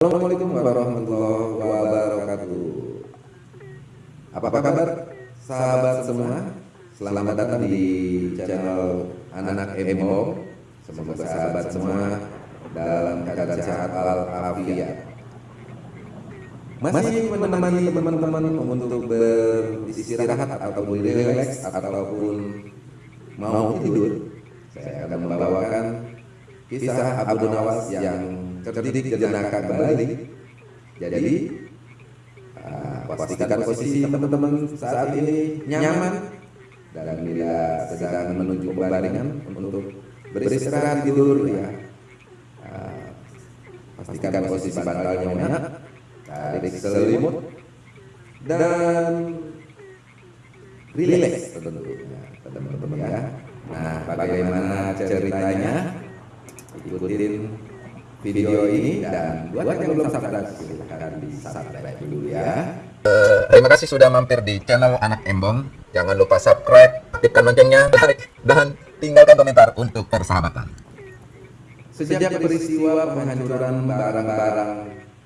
Assalamualaikum warahmatullahi wabarakatuh. Apa kabar sahabat semua? Selamat datang di channel Anak Emo. Semoga sahabat semua dalam keadaan sehat walafiat. Masih menemani teman-teman untuk beristirahat ataupun rileks ataupun mau tidur. Saya akan membawakan kisah Abu Nawas yang terdidik jenaka kembali. Jadi uh, pastikan posisi teman-teman saat ini nyaman dan bila sedang menuju pembaringan untuk beristirahat tidur ya. Uh, pastikan posisi bantalnya enak, tarik selimut dan rileks tentunya teman-teman ya. Nah, bagaimana ceritanya? Ikutin video ini dan buat yang belum subscribe silahkan di subscribe dulu ya. Uh, terima kasih sudah mampir di channel Anak Embong. Jangan lupa subscribe, aktifkan loncengnya, like, dan tinggalkan komentar untuk persahabatan. Sejak peristiwa penghancuran barang-barang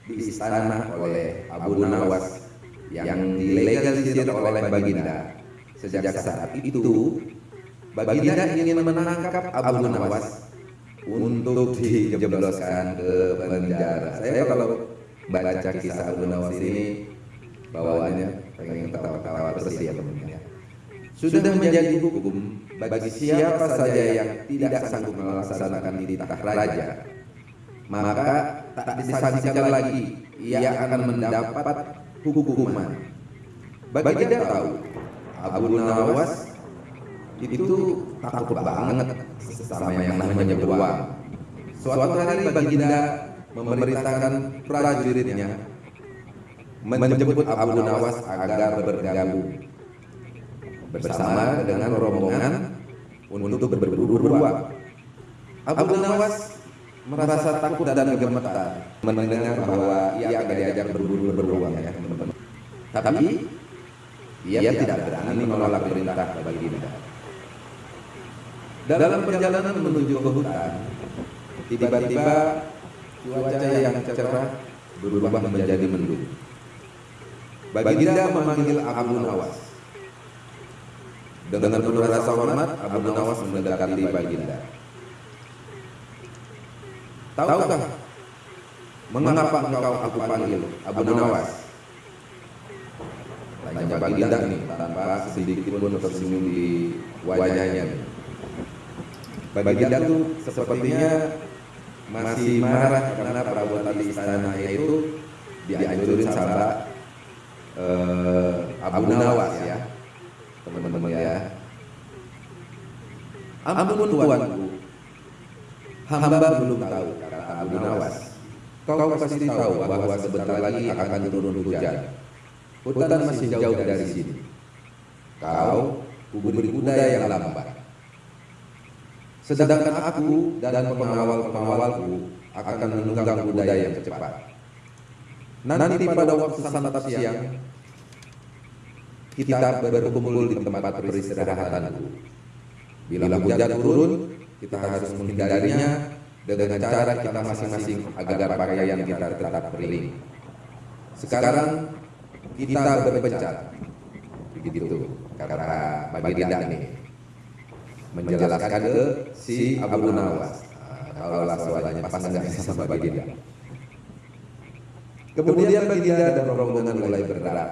di istana oleh Abu Nawas yang dilegalisir oleh Baginda, sejak saat itu Baginda ingin menangkap Abu Nawas untuk dijebloskan ke penjara. Saya kalau baca kisah Abu Nawas ini bawaannya pengen ketawa-tawa terus ya teman-teman. Sudah menjadi hukum bagi siapa saja yang tidak sanggup melaksanakan titah raja, maka tak disaksikan lagi ia akan mendapat hukuman. Bagi dia tahu Abu Nawas itu takut banget sama yang namanya beruang. Suatu hari Baginda memerintahkan prajuritnya menjemput Abu Nawas agar bergabung bersama dengan rombongan untuk berburu beruang. Abu Nawas merasa takut dan gemetar mendengar bahwa ia akan diajak berburu beruang ya. Tapi ia tidak berani menolak perintah Baginda. Dalam perjalanan menuju ke hutan, tiba-tiba cuaca yang cerah berubah menjadi mendung. Baginda memanggil Abu Nawas. Dengan penuh rasa hormat, Abu Nawas mendekati Baginda. Tahukah mengapa engkau aku panggil Abu Nawas? Tanya Baginda ini tanpa sedikit pun tersenyum di wajahnya. Baginda itu sepertinya masih marah karena perabotan di istana itu dianjurin sama uh, Abu Nawas ya. teman-teman ya. ampun tuanku hamba belum tahu kata Abu Nawas. Kau pasti tahu bahwa sebentar lagi akan turun hujan. hutan masih jauh dari sini. kau kuberi kuda yang lambat Sedangkan aku dan pengawal-pengawalku akan menunggang budaya yang cepat. Nanti pada waktu santap siang, kita berkumpul di tempat peristirahatanku. Bila hujan turun, kita harus menghindarinya dengan cara kita masing-masing agar pakaian kita tetap kering. Sekarang kita berpencar. Begitu kata Baginda ini menjelaskan ke si Abu Nawas. Nah, kalau soalnya pas nggak sama Baginda. Kemudian Baginda dan rombongan mulai bergerak.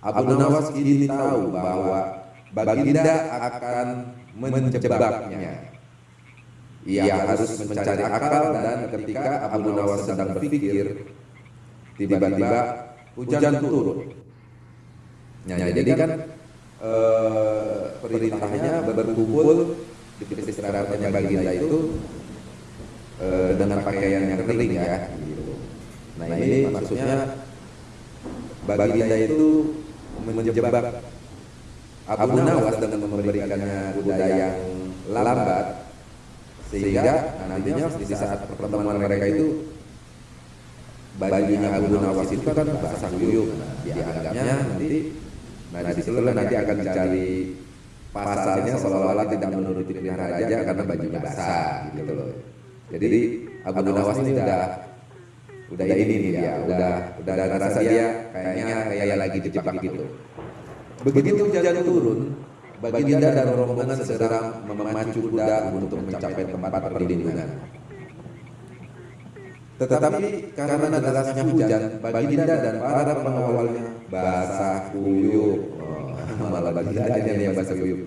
Abu Nawas kini tahu bahwa Baginda akan menjebaknya. Ia harus mencari akal dan ketika Abu Nawas sedang berpikir, tiba-tiba hujan turun. Ya, jadi kan eh, perintahnya berkumpul di istirahatnya baginda itu eh, dengan pakaian yang kering ya. Gitu. Nah ini maksudnya baginda itu menjebak Abu Nawas dengan memberikannya kuda yang lambat sehingga nantinya di saat pertemuan mereka itu bajunya Abu Nawas itu kan basah kuyup nah, dianggapnya nanti Nah, di situ nanti akan dicari pasalnya seolah-olah tidak menuruti pilihan raja karena bajunya basah gitu loh. Jadi Abu Nawas ini sudah udah ini nih dia, udah udah ada rasa dia kayaknya kayak lagi dijebak gitu. Begitu hujan turun, Baginda dan rombongan segera memacu kuda untuk mencapai tempat perlindungan. Tetapi karena derasnya hujan, Baginda dan para pengawalnya basah kuyup. Oh, malah Baginda aja yang basah kuyup.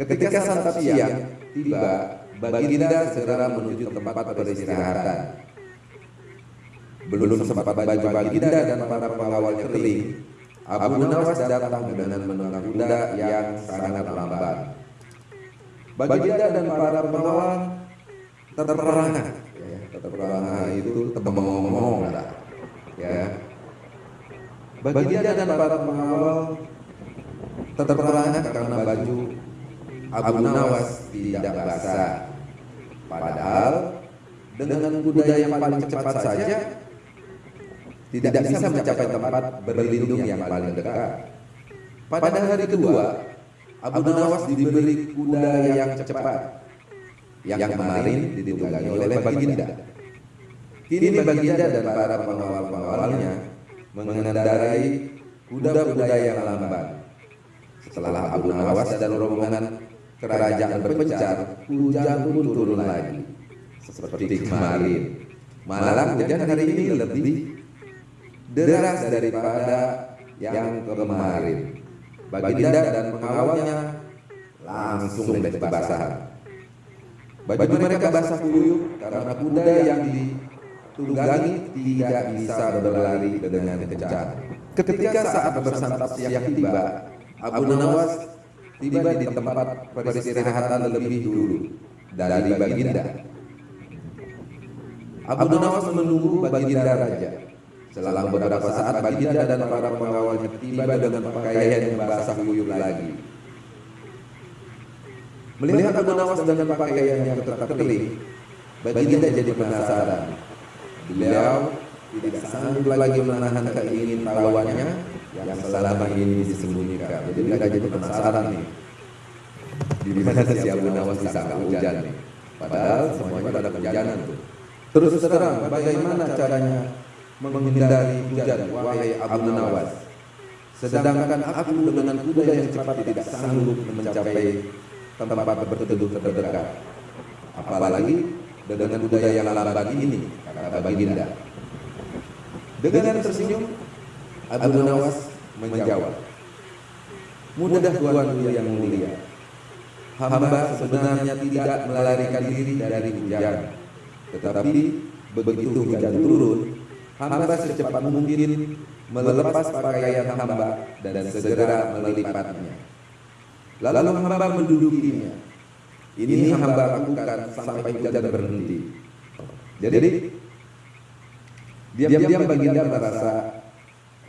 Ketika santap siang tiba, Baginda segera menuju tempat peristirahatan. Belum sempat baju Baginda dan para pengawalnya kering, Abu Nawas datang dengan menunggang kuda yang sangat lambat. Baginda dan para pengawal terperangah. Ya, terperangah itu tembong-ngomong lah. Ya. Baginda dan para pengawal terperangah karena baju Abu Nawas tidak basah. Padahal dengan kuda yang paling cepat saja tidak bisa mencapai tempat berlindung yang paling dekat. Pada hari kedua, Abu Nawas diberi kuda yang cepat, yang kemarin ditunggangi oleh Baginda. Kini Baginda dan para pengawal-pengawalnya mengendarai kuda-kuda yang lambat. Setelah Abu Nawas dan rombongan kerajaan berpencar, hujan pun turun lagi. Seperti kemarin. Malah hujan hari ini lebih deras daripada yang kemarin. Baginda dan pengawalnya langsung berbasahan. Baju mereka basah kuyup karena kuda yang ditunggangi tidak bisa berlari dengan kencang. Ketika saat bersantap siang tiba, Abu Nawas tiba di tempat peristirahatan lebih dulu dari Baginda. Abu Nawas menunggu Baginda Raja. Selang beberapa saat Baginda dan para pengawalnya tiba dengan pakaian yang basah kuyup lagi. Melihat Abu Nawas dengan pakaian yang kering, Baginda jadi penasaran. Beliau tidak sanggup lagi menahan keingin tahuannya yang selama ini disembunyikan. Jadi mereka jadi penasaran nih. Di mana si Abu Nawas bisa nggak hujan nih? Padahal semuanya pada hujanan tuh. Terus terang, bagaimana caranya menghindari hujan, wahai Abu Nawas? Sedangkan aku dengan kuda yang cepat tidak sanggup mencapai tempat berteduh terdekat. Apalagi dengan kuda yang lambat ini, kata Baginda. Dengan tersenyum, Abu Nawas menjawab, Mudah Tuan yang mulia. Hamba sebenarnya tidak melarikan diri dari hujan. Tetapi begitu hujan turun, hamba secepat mungkin melepas pakaian hamba dan segera melipatnya. Lalu hamba mendudukinya. Ini hamba lakukan sampai hujan berhenti. Jadi diam-diam baginda merasa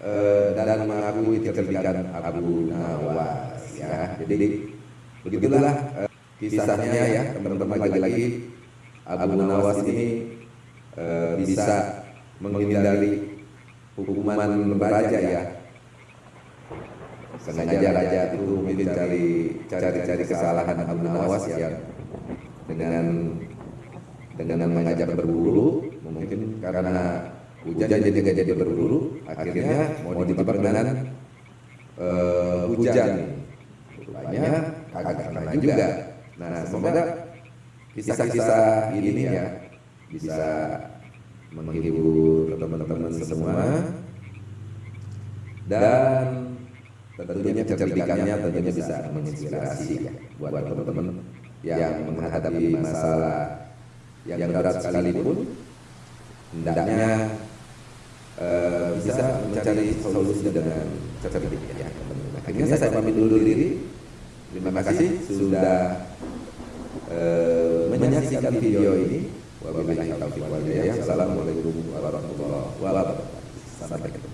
uh, dan mengakui kecerdikan Abu Nawas ya. Jadi begitulah uh, kisahnya ya. Teman-teman lagi-lagi Abu Nawas ini uh, bisa menghindari hukuman raja ya sengaja raja itu mungkin cari cari-cari kesalahan Abu Nawas yang dengan dengan mengajak berburu mungkin karena hujan jadi nggak jadi berburu akhirnya mau ditebak dengan uh, hujan. rupanya agak kena juga. nah semoga kisah-kisah ini ya bisa menghibur teman-teman semua. Dan tentunya kecerdikannya tentunya bisa menginspirasi ya buat teman-teman yang menghadapi masalah yang berat sekalipun hendaknya uh, bisa mencari solusi dengan cerdik ya. Akhirnya saya pamit dulu diri. Terima kasih sudah uh, menyaksikan video ini. Wabillahi taufiq wal hidayah. Assalamualaikum warahmatullahi wabarakatuh. Sampai ketemu.